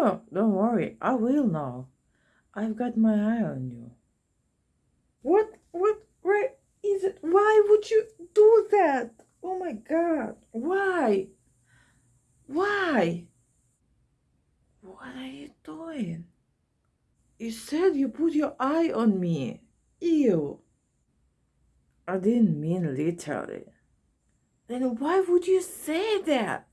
Don't worry. I will now. I've got my eye on you. What? What? Where is it? Why would you do that? Oh my god. Why? Why? What are you doing? You said you put your eye on me. Ew. I didn't mean literally. Then why would you say that?